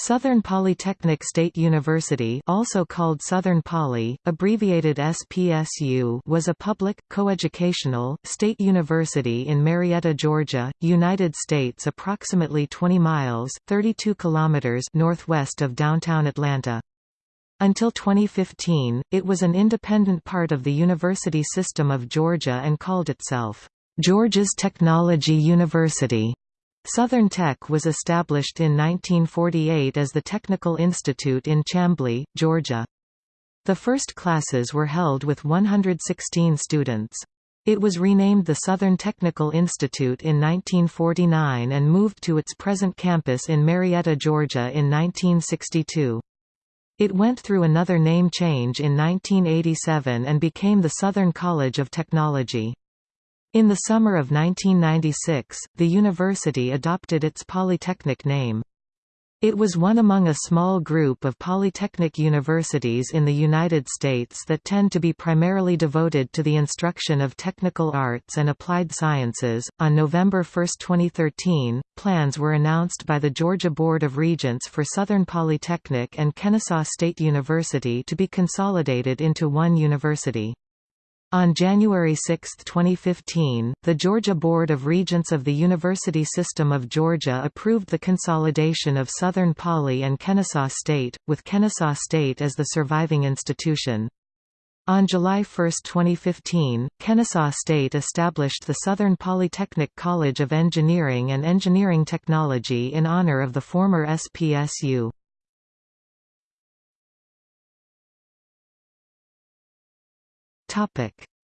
Southern Polytechnic State University also called Southern Poly, abbreviated SPSU was a public, coeducational, state university in Marietta, Georgia, United States approximately 20 miles 32 kilometers northwest of downtown Atlanta. Until 2015, it was an independent part of the University System of Georgia and called itself, "'Georgia's Technology University' Southern Tech was established in 1948 as the Technical Institute in Chamblee, Georgia. The first classes were held with 116 students. It was renamed the Southern Technical Institute in 1949 and moved to its present campus in Marietta, Georgia in 1962. It went through another name change in 1987 and became the Southern College of Technology. In the summer of 1996, the university adopted its polytechnic name. It was one among a small group of polytechnic universities in the United States that tend to be primarily devoted to the instruction of technical arts and applied sciences. On November 1, 2013, plans were announced by the Georgia Board of Regents for Southern Polytechnic and Kennesaw State University to be consolidated into one university. On January 6, 2015, the Georgia Board of Regents of the University System of Georgia approved the consolidation of Southern Poly and Kennesaw State, with Kennesaw State as the surviving institution. On July 1, 2015, Kennesaw State established the Southern Polytechnic College of Engineering and Engineering Technology in honor of the former SPSU.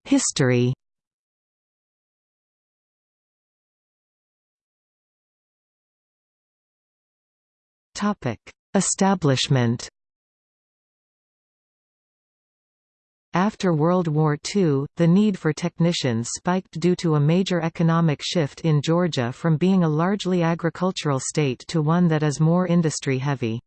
History. Topic: Establishment. After World War II, the need for technicians spiked due to a major economic shift in Georgia from being a largely agricultural state to one that is more industry-heavy.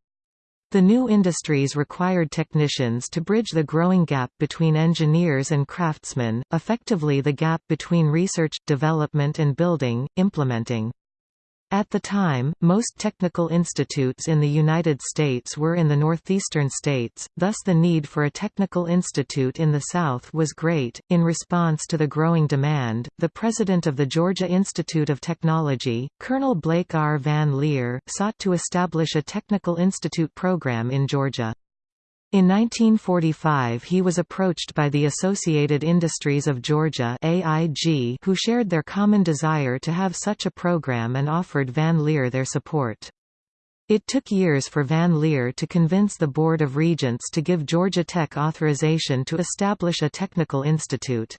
The new industries required technicians to bridge the growing gap between engineers and craftsmen, effectively the gap between research, development and building, implementing. At the time, most technical institutes in the United States were in the northeastern states, thus the need for a technical institute in the South was great. In response to the growing demand, the president of the Georgia Institute of Technology, Colonel Blake R. Van Leer, sought to establish a technical institute program in Georgia. In 1945 he was approached by the Associated Industries of Georgia AIG who shared their common desire to have such a program and offered Van Leer their support. It took years for Van Leer to convince the Board of Regents to give Georgia Tech authorization to establish a technical institute.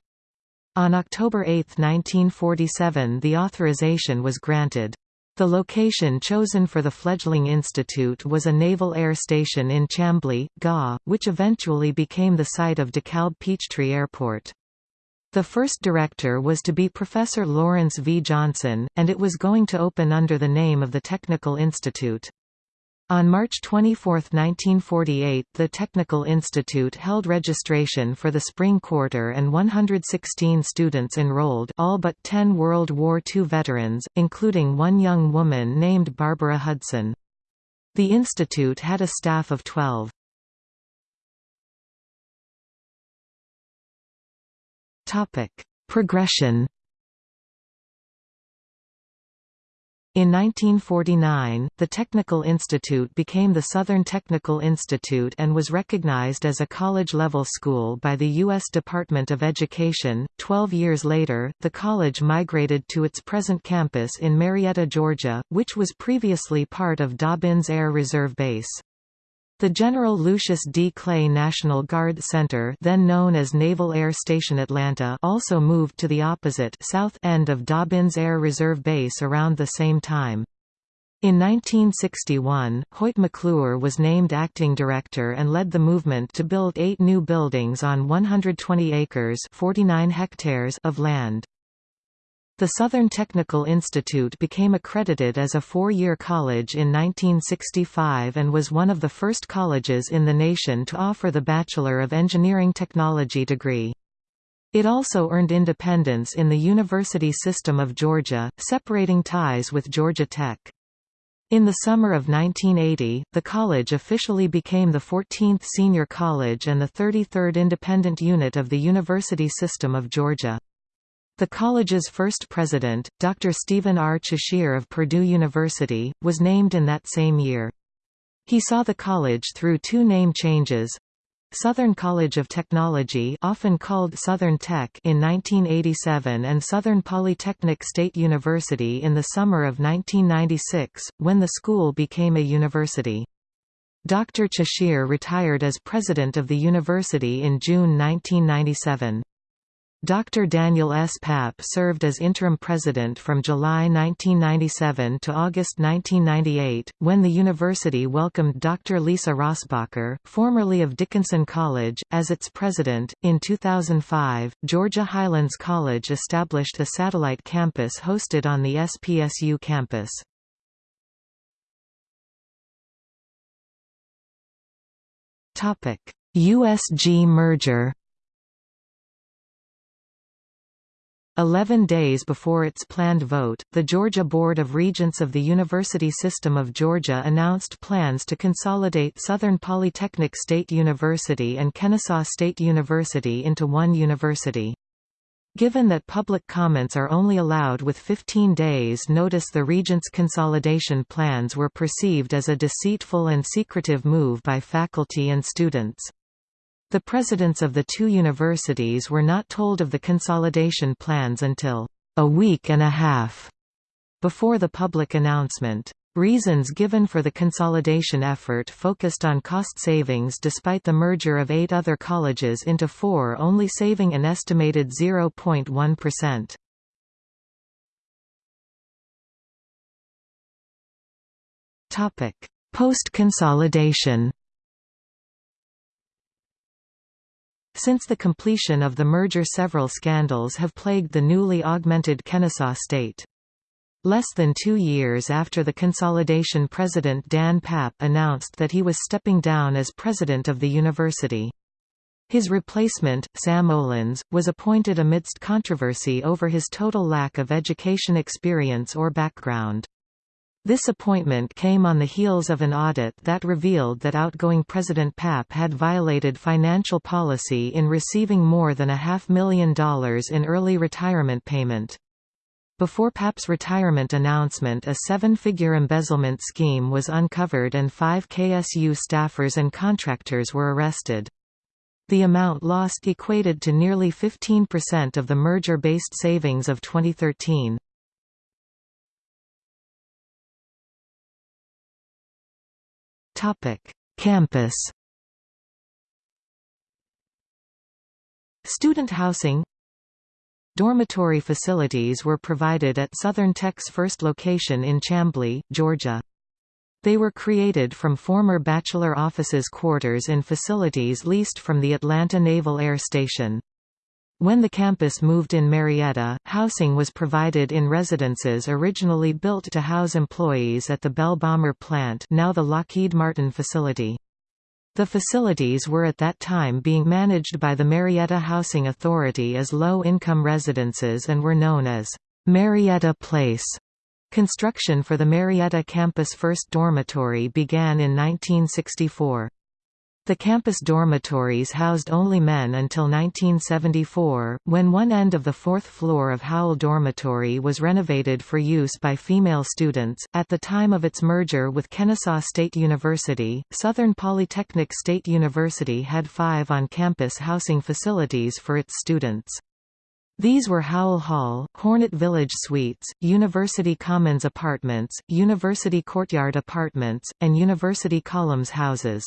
On October 8, 1947 the authorization was granted. The location chosen for the fledgling institute was a naval air station in Chamblee, GA, which eventually became the site of DeKalb Peachtree Airport. The first director was to be Professor Lawrence V. Johnson, and it was going to open under the name of the Technical Institute. On March 24, 1948 the Technical Institute held registration for the spring quarter and 116 students enrolled all but 10 World War II veterans, including one young woman named Barbara Hudson. The institute had a staff of 12. Progression In 1949, the Technical Institute became the Southern Technical Institute and was recognized as a college-level school by the U.S. Department of Education. Twelve years later, the college migrated to its present campus in Marietta, Georgia, which was previously part of Dobbins Air Reserve Base. The General Lucius D. Clay National Guard Center then known as Naval Air Station Atlanta also moved to the opposite south end of Dobbins Air Reserve Base around the same time. In 1961, Hoyt McClure was named acting director and led the movement to build eight new buildings on 120 acres 49 hectares of land. The Southern Technical Institute became accredited as a four-year college in 1965 and was one of the first colleges in the nation to offer the Bachelor of Engineering Technology degree. It also earned independence in the University System of Georgia, separating ties with Georgia Tech. In the summer of 1980, the college officially became the 14th senior college and the 33rd independent unit of the University System of Georgia. The college's first president, Dr. Stephen R. Cheshire of Purdue University, was named in that same year. He saw the college through two name changes, Southern College of Technology often called Southern Tech in 1987 and Southern Polytechnic State University in the summer of 1996, when the school became a university. Dr. Cheshire retired as president of the university in June 1997. Dr. Daniel S. Papp served as interim president from July 1997 to August 1998, when the university welcomed Dr. Lisa Rossbacher, formerly of Dickinson College, as its president. In 2005, Georgia Highlands College established a satellite campus hosted on the SPSU campus. USG merger Eleven days before its planned vote, the Georgia Board of Regents of the University System of Georgia announced plans to consolidate Southern Polytechnic State University and Kennesaw State University into one university. Given that public comments are only allowed with 15 days notice the Regents' consolidation plans were perceived as a deceitful and secretive move by faculty and students. The presidents of the two universities were not told of the consolidation plans until a week and a half before the public announcement. Reasons given for the consolidation effort focused on cost savings despite the merger of eight other colleges into four only saving an estimated 0.1%. Post-consolidation Since the completion of the merger several scandals have plagued the newly augmented Kennesaw state. Less than two years after the consolidation President Dan Papp announced that he was stepping down as president of the university. His replacement, Sam Olens, was appointed amidst controversy over his total lack of education experience or background. This appointment came on the heels of an audit that revealed that outgoing President Papp had violated financial policy in receiving more than a half million dollars in early retirement payment. Before Papp's retirement announcement a seven-figure embezzlement scheme was uncovered and five KSU staffers and contractors were arrested. The amount lost equated to nearly 15% of the merger-based savings of 2013. Topic: Campus. Student housing Dormitory facilities were provided at Southern Tech's first location in Chamblee, Georgia. They were created from former bachelor offices quarters in facilities leased from the Atlanta Naval Air Station. When the campus moved in Marietta, housing was provided in residences originally built to house employees at the Bell Bomber plant now the Lockheed Martin facility. The facilities were at that time being managed by the Marietta Housing Authority as low-income residences and were known as Marietta Place. Construction for the Marietta campus first dormitory began in 1964. The campus dormitories housed only men until 1974, when one end of the fourth floor of Howell Dormitory was renovated for use by female students. At the time of its merger with Kennesaw State University, Southern Polytechnic State University had five on campus housing facilities for its students. These were Howell Hall, Hornet Village Suites, University Commons Apartments, University Courtyard Apartments, and University Columns houses.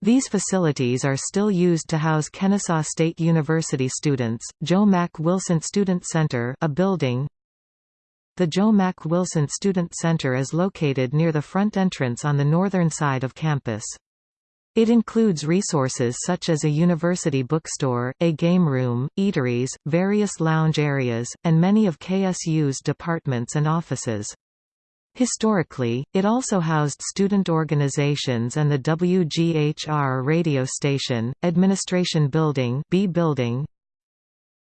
These facilities are still used to house Kennesaw State University students. Joe Mack Wilson Student Center, a building. The Joe Mack Wilson Student Center is located near the front entrance on the northern side of campus. It includes resources such as a university bookstore, a game room, eateries, various lounge areas, and many of KSU's departments and offices. Historically, it also housed student organizations and the WGHR radio station, Administration Building B building.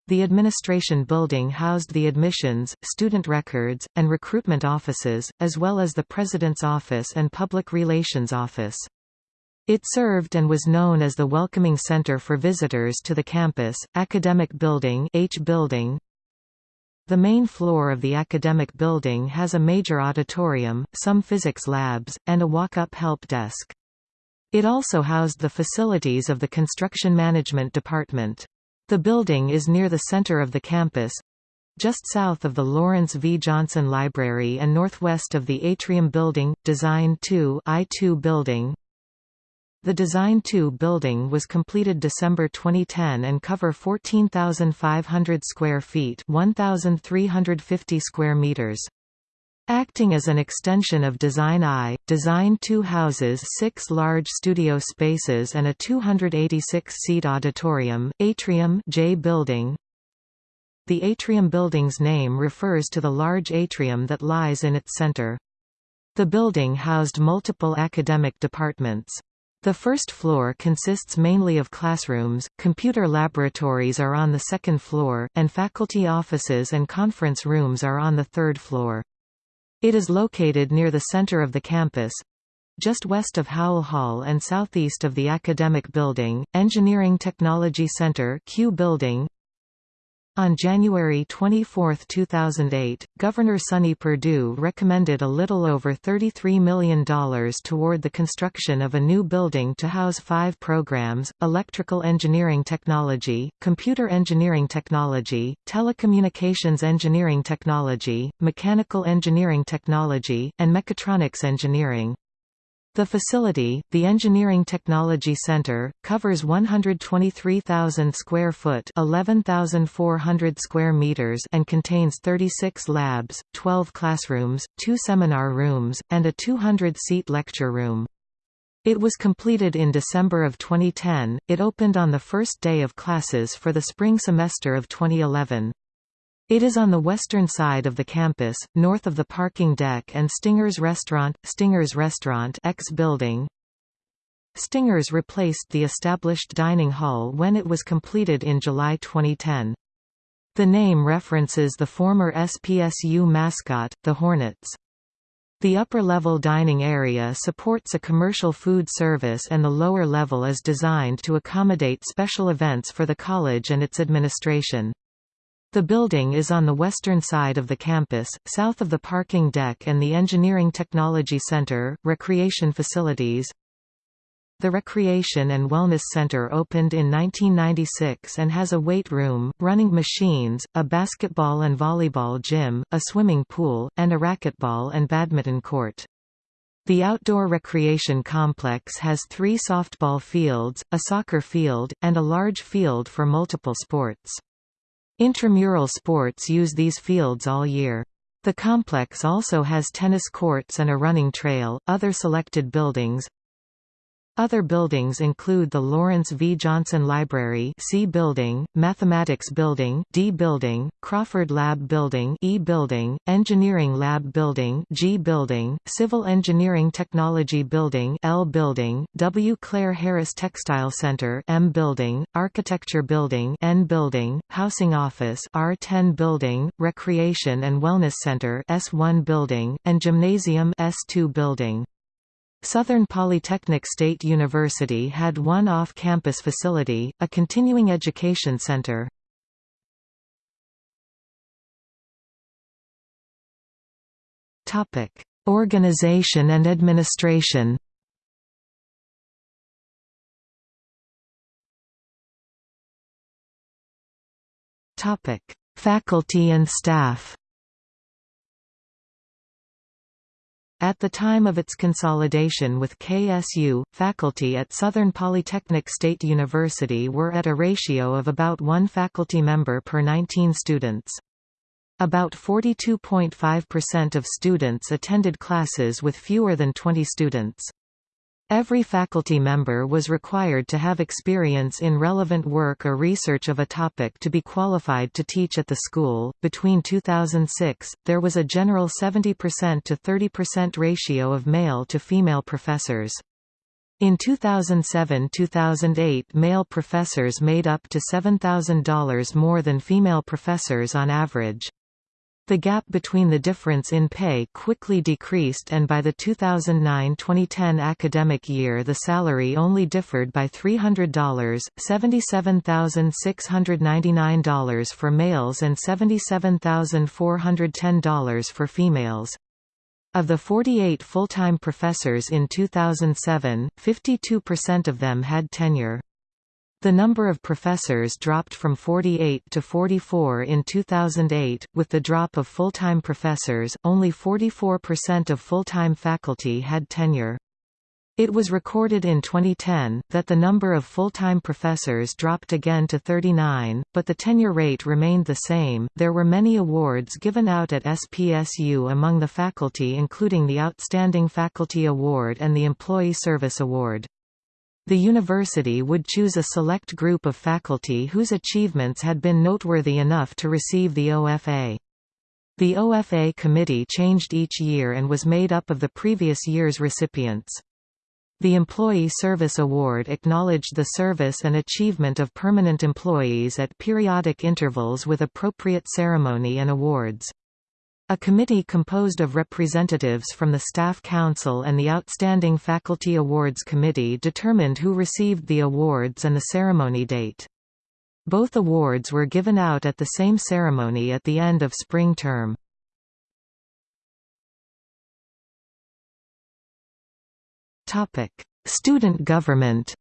The administration building housed the admissions, student records, and recruitment offices, as well as the President's office and Public Relations Office. It served and was known as the welcoming center for visitors to the campus. Academic Building H building. The main floor of the academic building has a major auditorium, some physics labs, and a walk-up help desk. It also housed the facilities of the Construction Management Department. The building is near the center of the campus, just south of the Lawrence V. Johnson Library and northwest of the Atrium Building, Design 2 I2 building, the Design 2 building was completed December 2010 and cover 14,500 square feet 1,350 square meters. Acting as an extension of Design I, Design 2 houses six large studio spaces and a 286-seat auditorium, Atrium J building. The Atrium building's name refers to the large atrium that lies in its center. The building housed multiple academic departments. The first floor consists mainly of classrooms, computer laboratories are on the second floor, and faculty offices and conference rooms are on the third floor. It is located near the center of the campus, just west of Howell Hall and southeast of the Academic Building, Engineering Technology Center Q Building, on January 24, 2008, Governor Sonny Perdue recommended a little over $33 million toward the construction of a new building to house five programs, electrical engineering technology, computer engineering technology, telecommunications engineering technology, mechanical engineering technology, and mechatronics engineering. The facility, the Engineering Technology Center, covers 123,000 square foot (11,400 square meters) and contains 36 labs, 12 classrooms, 2 seminar rooms, and a 200-seat lecture room. It was completed in December of 2010. It opened on the first day of classes for the spring semester of 2011. It is on the western side of the campus, north of the parking deck and Stinger's Restaurant, Stinger's Restaurant X building. Stinger's replaced the established dining hall when it was completed in July 2010. The name references the former SPSU mascot, the Hornets. The upper-level dining area supports a commercial food service and the lower level is designed to accommodate special events for the college and its administration. The building is on the western side of the campus, south of the parking deck and the Engineering Technology Center, recreation facilities. The Recreation and Wellness Center opened in 1996 and has a weight room, running machines, a basketball and volleyball gym, a swimming pool, and a racquetball and badminton court. The outdoor recreation complex has three softball fields, a soccer field, and a large field for multiple sports. Intramural sports use these fields all year. The complex also has tennis courts and a running trail. Other selected buildings other buildings include the Lawrence V. Johnson Library C Building, Mathematics Building D Building, Crawford Lab Building E Building, Engineering Lab Building G Building, Civil Engineering Technology Building L Building, W. Clare Harris Textile Center M Building, Architecture Building N Building, Housing Office R10 Building, Recreation and Wellness Center S1 Building, and Gymnasium S2 Building. Southern Polytechnic State University had one off-campus facility, a continuing education center. Topic: Organization and administration. Topic: Faculty and staff. At the time of its consolidation with KSU, faculty at Southern Polytechnic State University were at a ratio of about one faculty member per 19 students. About 42.5% of students attended classes with fewer than 20 students. Every faculty member was required to have experience in relevant work or research of a topic to be qualified to teach at the school. Between 2006, there was a general 70% to 30% ratio of male to female professors. In 2007–2008 male professors made up to $7,000 more than female professors on average. The gap between the difference in pay quickly decreased and by the 2009-2010 academic year the salary only differed by $300, $77,699 for males and $77,410 for females. Of the 48 full-time professors in 2007, 52% of them had tenure. The number of professors dropped from 48 to 44 in 2008. With the drop of full-time professors, only 44% of full-time faculty had tenure. It was recorded in 2010, that the number of full-time professors dropped again to 39, but the tenure rate remained the same. There were many awards given out at SPSU among the faculty including the Outstanding Faculty Award and the Employee Service Award. The university would choose a select group of faculty whose achievements had been noteworthy enough to receive the OFA. The OFA committee changed each year and was made up of the previous year's recipients. The Employee Service Award acknowledged the service and achievement of permanent employees at periodic intervals with appropriate ceremony and awards. A committee composed of representatives from the Staff Council and the Outstanding Faculty Awards Committee determined who received the awards and the ceremony date. Both awards were given out at the same ceremony at the end of spring term. Student government.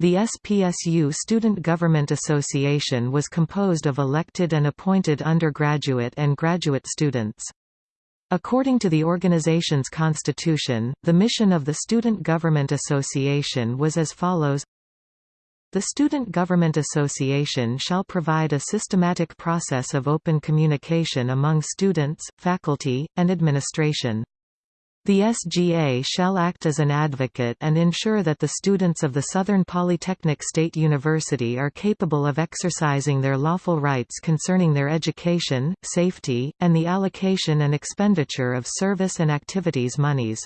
The SPSU Student Government Association was composed of elected and appointed undergraduate and graduate students. According to the organization's constitution, the mission of the Student Government Association was as follows the Student Government Association shall provide a systematic process of open communication among students, faculty, and administration. The SGA shall act as an advocate and ensure that the students of the Southern Polytechnic State University are capable of exercising their lawful rights concerning their education, safety, and the allocation and expenditure of service and activities monies.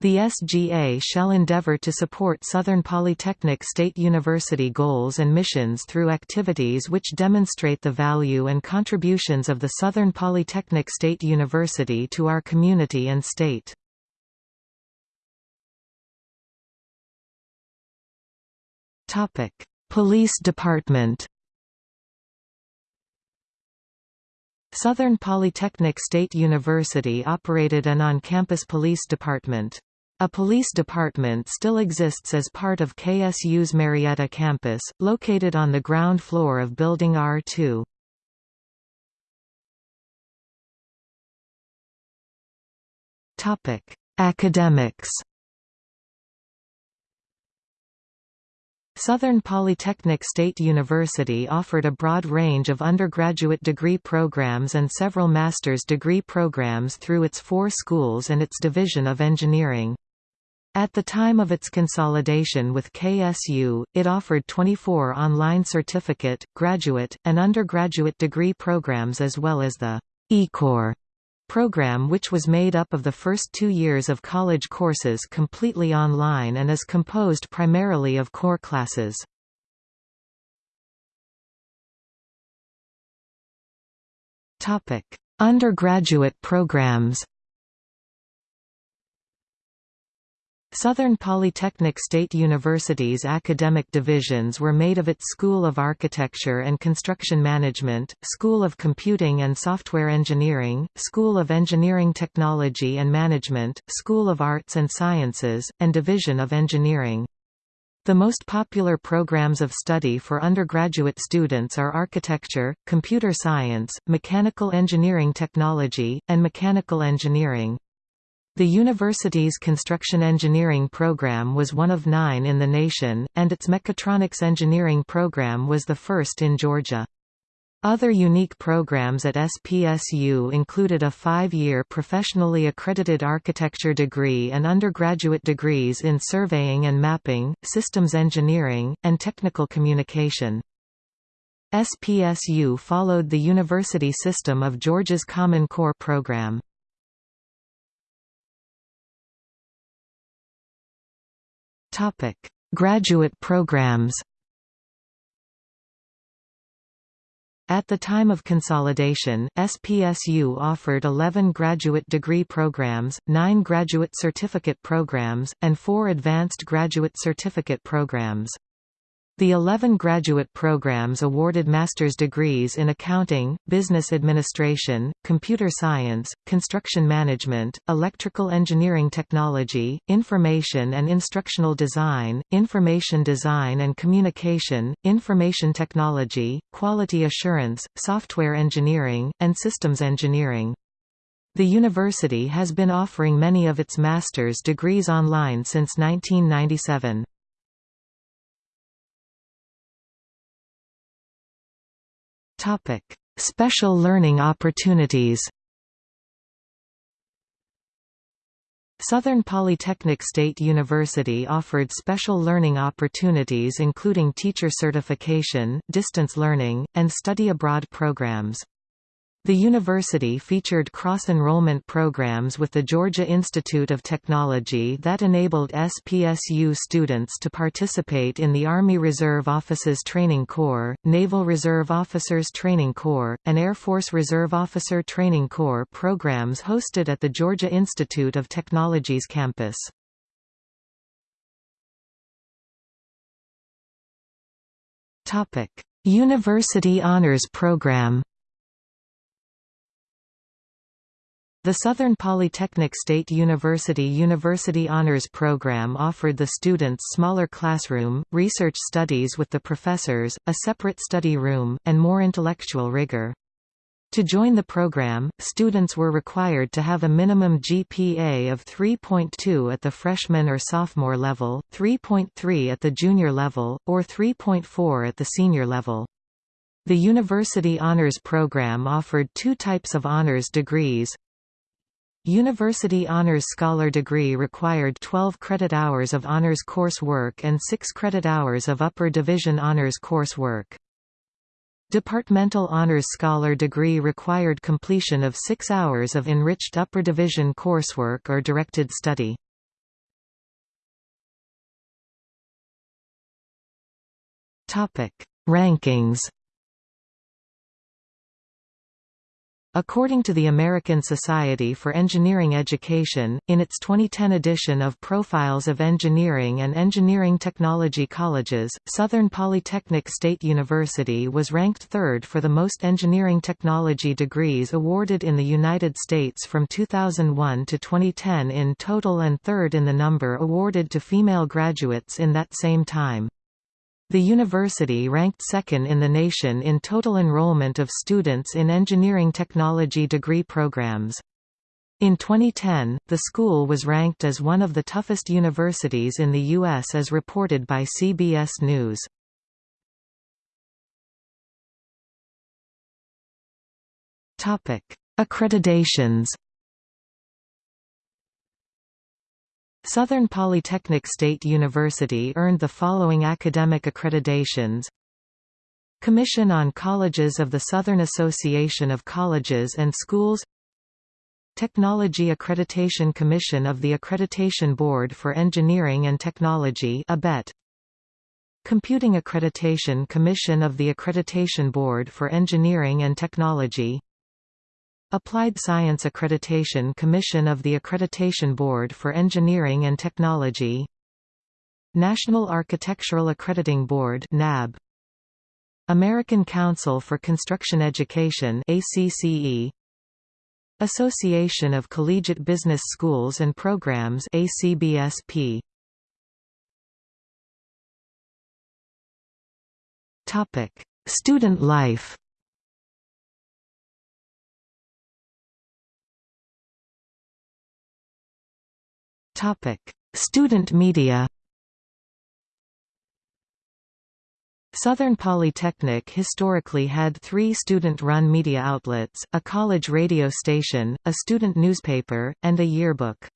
The SGA shall endeavor to support Southern Polytechnic State University goals and missions through activities which demonstrate the value and contributions of the Southern Polytechnic State University to our community and state. Police Department Southern Polytechnic State University operated an on-campus police department. A police department still exists as part of KSU's Marietta campus, located on the ground floor of Building R2. Academics Southern Polytechnic State University offered a broad range of undergraduate degree programs and several master's degree programs through its four schools and its Division of Engineering. At the time of its consolidation with KSU, it offered 24 online certificate, graduate, and undergraduate degree programs as well as the E-Core program which was made up of the first two years of college courses completely online and is composed primarily of core classes. Undergraduate programs Southern Polytechnic State University's academic divisions were made of its School of Architecture and Construction Management, School of Computing and Software Engineering, School of Engineering Technology and Management, School of Arts and Sciences, and Division of Engineering. The most popular programs of study for undergraduate students are architecture, computer science, mechanical engineering technology, and mechanical engineering. The university's construction engineering program was one of nine in the nation, and its mechatronics engineering program was the first in Georgia. Other unique programs at SPSU included a five-year professionally accredited architecture degree and undergraduate degrees in surveying and mapping, systems engineering, and technical communication. SPSU followed the university system of Georgia's Common Core program. Graduate programs At the time of consolidation, SPSU offered 11 graduate degree programs, 9 graduate certificate programs, and 4 advanced graduate certificate programs. The 11 graduate programs awarded master's degrees in accounting, business administration, computer science, construction management, electrical engineering technology, information and instructional design, information design and communication, information technology, quality assurance, software engineering, and systems engineering. The university has been offering many of its master's degrees online since 1997. Topic: Special learning opportunities. Southern Polytechnic State University offered special learning opportunities including teacher certification, distance learning, and study abroad programs. The university featured cross-enrollment programs with the Georgia Institute of Technology that enabled SPSU students to participate in the Army Reserve Officers Training Corps, Naval Reserve Officers Training Corps, and Air Force Reserve Officer Training Corps programs hosted at the Georgia Institute of Technology's campus. University Honors Program The Southern Polytechnic State University University Honors Program offered the students smaller classroom, research studies with the professors, a separate study room, and more intellectual rigor. To join the program, students were required to have a minimum GPA of 3.2 at the freshman or sophomore level, 3.3 at the junior level, or 3.4 at the senior level. The University Honors Program offered two types of honors degrees, University Honors Scholar degree required 12 credit hours of honors coursework and 6 credit hours of upper division honors coursework. Departmental Honors Scholar degree required completion of 6 hours of enriched upper division coursework or directed study. Rankings According to the American Society for Engineering Education, in its 2010 edition of Profiles of Engineering and Engineering Technology Colleges, Southern Polytechnic State University was ranked third for the most engineering technology degrees awarded in the United States from 2001 to 2010 in total and third in the number awarded to female graduates in that same time. The university ranked second in the nation in total enrollment of students in engineering technology degree programs. In 2010, the school was ranked as one of the toughest universities in the U.S. as reported by CBS News. Accreditations Southern Polytechnic State University earned the following academic accreditations. Commission on Colleges of the Southern Association of Colleges and Schools. Technology Accreditation Commission of the Accreditation Board for Engineering and Technology ABET. Computing Accreditation Commission of the Accreditation Board for Engineering and Technology Applied Science Accreditation Commission of the Accreditation Board for Engineering and Technology. National Architectural Accrediting Board NAB American Council for Construction Education ACCE Association of Collegiate Business Schools and Programs ACBSP Topic Student life Student media. Southern Polytechnic historically had three student-run media outlets, a college radio station, a student newspaper, and a yearbook.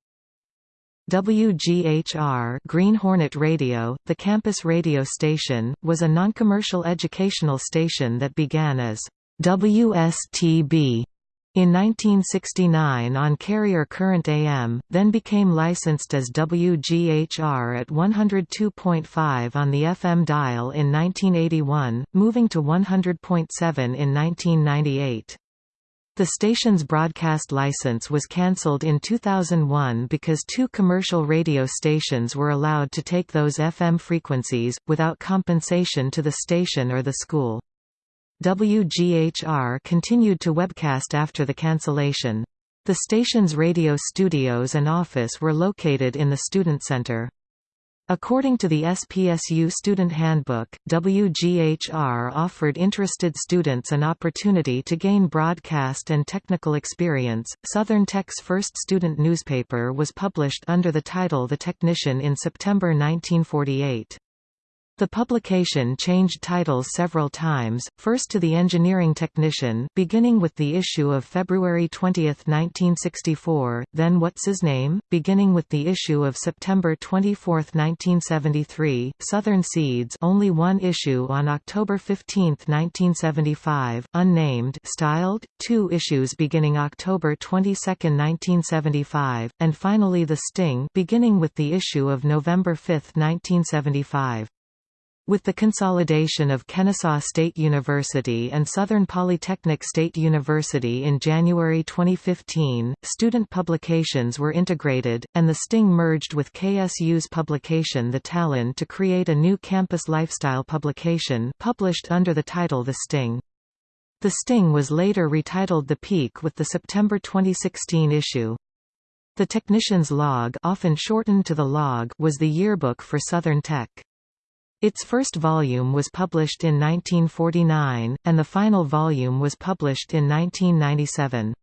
WGHR Green Hornet Radio, the campus radio station, was a non-commercial educational station that began as WSTB In 1969 on carrier Current AM, then became licensed as WGHR at 102.5 on the FM dial in 1981, moving to 100.7 in 1998. The station's broadcast license was cancelled in 2001 because two commercial radio stations were allowed to take those FM frequencies, without compensation to the station or the school. WGHR continued to webcast after the cancellation. The station's radio studios and office were located in the Student Center. According to the SPSU Student Handbook, WGHR offered interested students an opportunity to gain broadcast and technical experience. Southern Tech's first student newspaper was published under the title The Technician in September 1948. The publication changed titles several times, first to The Engineering Technician beginning with the issue of February 20, 1964, then What's His Name, beginning with the issue of September 24, 1973, Southern Seeds only one issue on October 15, 1975, unnamed styled, two issues beginning October 22, 1975, and finally The Sting beginning with the issue of November 5, 1975. With the consolidation of Kennesaw State University and Southern Polytechnic State University in January 2015, student publications were integrated, and the Sting merged with KSU's publication The Talon to create a new campus lifestyle publication published under the title The Sting. The Sting was later retitled The Peak with the September 2016 issue. The Technician's Log often shortened to the Log was the yearbook for Southern Tech. Its first volume was published in 1949, and the final volume was published in 1997.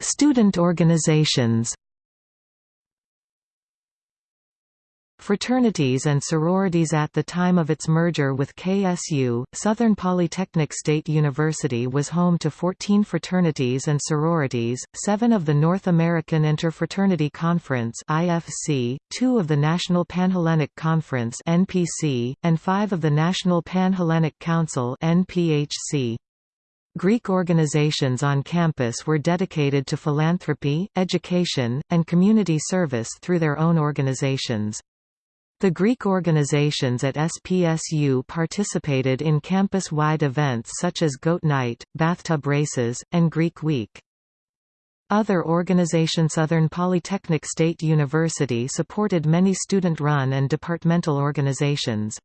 Student organizations Fraternities and sororities At the time of its merger with KSU, Southern Polytechnic State University was home to 14 fraternities and sororities, seven of the North American Interfraternity Conference IFC, two of the National Panhellenic Conference NPC, and five of the National Panhellenic Council NPHC. Greek organizations on campus were dedicated to philanthropy, education, and community service through their own organizations. The Greek organizations at SPSU participated in campus-wide events such as Goat Night, bathtub races, and Greek Week. Other organizations Southern Polytechnic State University supported many student-run and departmental organizations.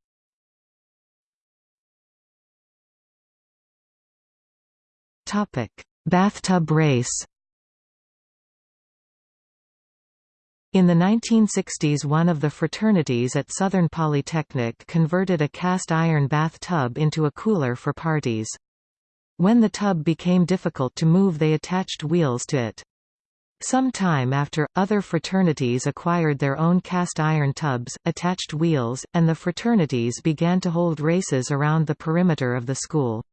Bathtub race In the 1960s one of the fraternities at Southern Polytechnic converted a cast iron bath tub into a cooler for parties. When the tub became difficult to move they attached wheels to it. Some time after, other fraternities acquired their own cast iron tubs, attached wheels, and the fraternities began to hold races around the perimeter of the school.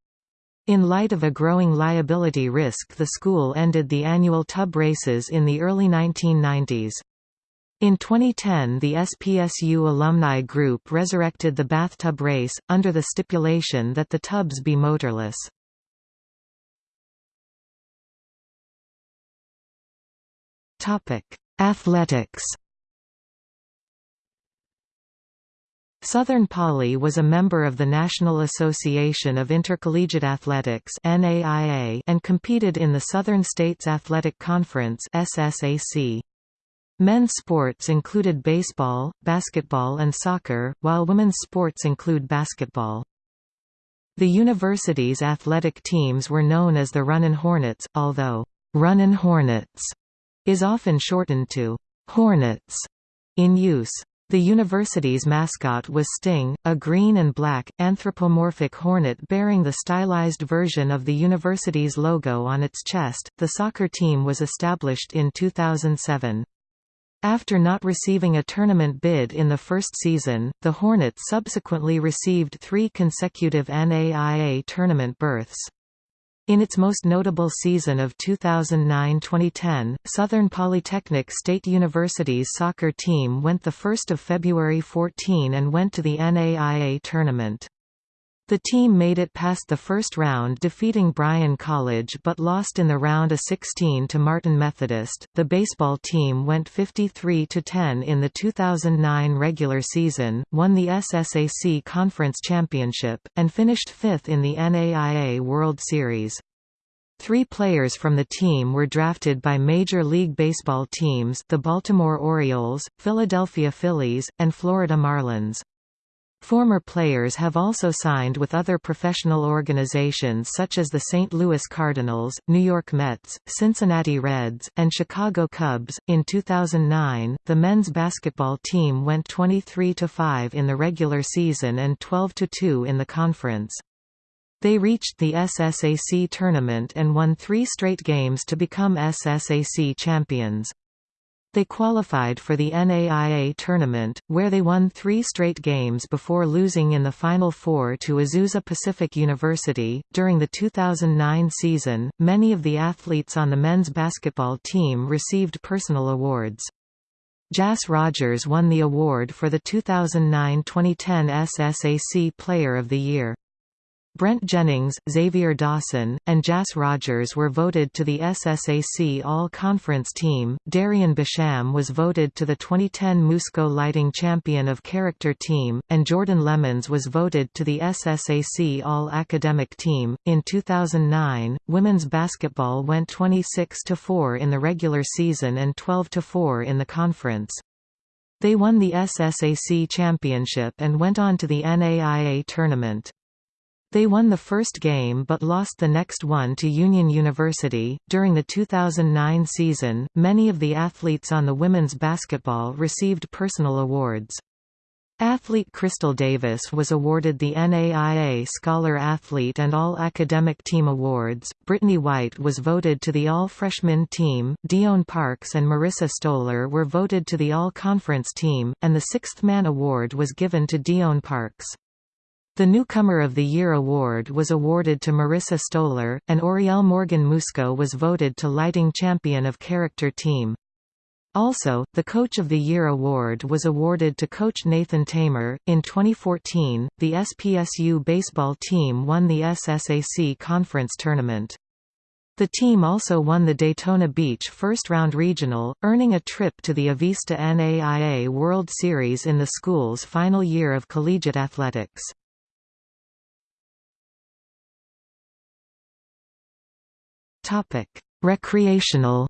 In light of a growing liability risk the school ended the annual tub races in the early 1990s. In 2010 the SPSU alumni group resurrected the bathtub race, under the stipulation that the tubs be motorless. Athletics Southern Poly was a member of the National Association of Intercollegiate Athletics and competed in the Southern States Athletic Conference SSAC. Men's sports included baseball, basketball and soccer, while women's sports include basketball. The university's athletic teams were known as the Runnin' Hornets, although Runnin' Hornets is often shortened to Hornets in use. The university's mascot was Sting, a green and black, anthropomorphic hornet bearing the stylized version of the university's logo on its chest. The soccer team was established in 2007. After not receiving a tournament bid in the first season, the Hornets subsequently received three consecutive NAIA tournament berths. In its most notable season of 2009–2010, Southern Polytechnic State University's soccer team went the 1 February 14 and went to the NAIA tournament. The team made it past the first round defeating Bryan College but lost in the round of 16 to Martin Methodist. The baseball team went 53-10 in the 2009 regular season, won the SSAC Conference Championship, and finished 5th in the NAIA World Series. Three players from the team were drafted by Major League Baseball teams the Baltimore Orioles, Philadelphia Phillies, and Florida Marlins. Former players have also signed with other professional organizations such as the St. Louis Cardinals, New York Mets, Cincinnati Reds, and Chicago Cubs. In 2009, the men's basketball team went 23 5 in the regular season and 12 2 in the conference. They reached the SSAC tournament and won three straight games to become SSAC champions. They qualified for the NAIA tournament, where they won three straight games before losing in the Final Four to Azusa Pacific University. During the 2009 season, many of the athletes on the men's basketball team received personal awards. Jas Rogers won the award for the 2009-2010 SSAC Player of the Year. Brent Jennings, Xavier Dawson, and Jas Rogers were voted to the SSAC All-Conference team. Darian Basham was voted to the 2010 Musco Lighting Champion of Character team, and Jordan Lemons was voted to the SSAC All-Academic team. In 2009, women's basketball went 26 to 4 in the regular season and 12 to 4 in the conference. They won the SSAC championship and went on to the NAIA tournament. They won the first game but lost the next one to Union University. During the 2009 season, many of the athletes on the women's basketball received personal awards. Athlete Crystal Davis was awarded the NAIA Scholar Athlete and All Academic Team Awards. Brittany White was voted to the All Freshman Team. De'Aaron Parks and Marissa Stoller were voted to the All Conference Team, and the Sixth Man Award was given to De'Aaron Parks. The Newcomer of the Year award was awarded to Marissa Stoller, and Oriel Morgan Musco was voted to Lighting Champion of Character Team. Also, the Coach of the Year award was awarded to Coach Nathan Tamer. In 2014, the SPSU baseball team won the SSAC Conference Tournament. The team also won the Daytona Beach First Round Regional, earning a trip to the Avista NAIA World Series in the school's final year of collegiate athletics. Recreational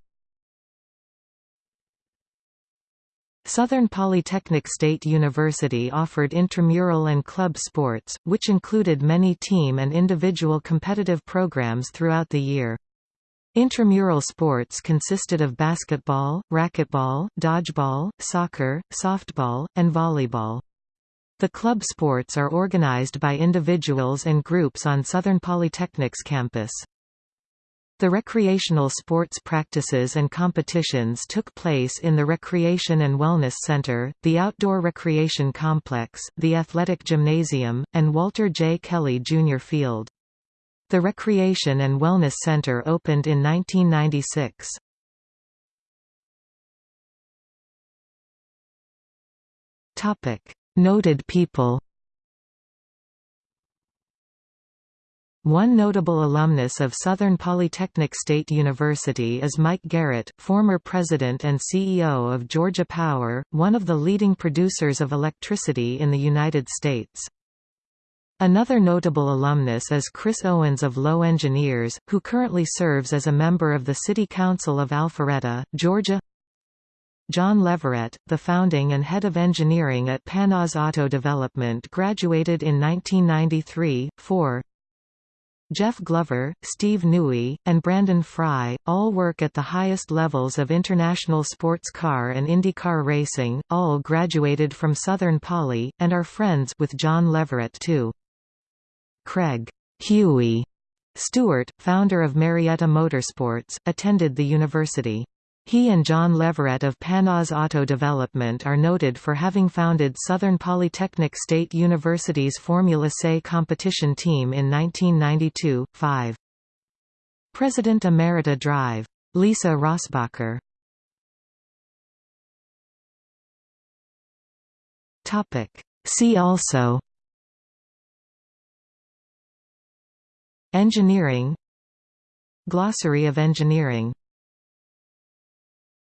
Southern Polytechnic State University offered intramural and club sports, which included many team and individual competitive programs throughout the year. Intramural sports consisted of basketball, racquetball, dodgeball, soccer, softball, and volleyball. The club sports are organized by individuals and groups on Southern Polytechnic's campus. The recreational sports practices and competitions took place in the Recreation and Wellness Center, the Outdoor Recreation Complex, the Athletic Gymnasium, and Walter J. Kelly Jr. Field. The Recreation and Wellness Center opened in 1996. Noted people One notable alumnus of Southern Polytechnic State University is Mike Garrett, former president and CEO of Georgia Power, one of the leading producers of electricity in the United States. Another notable alumnus is Chris Owens of Lowe Engineers, who currently serves as a member of the City Council of Alpharetta, Georgia. John Leverett, the founding and head of engineering at Panoz Auto Development graduated in 1993, 4. Jeff Glover, Steve Newey, and Brandon Fry, all work at the highest levels of international sports car and IndyCar racing, all graduated from Southern Poly, and are friends with John Leverett too. Craig Huey Stewart, founder of Marietta Motorsports, attended the university. He and John Leverett of Panoz Auto Development are noted for having founded Southern Polytechnic State University's Formula SAE competition team in 1992. 5. President Emerita Drive. Lisa Rossbacher See also Engineering Glossary of engineering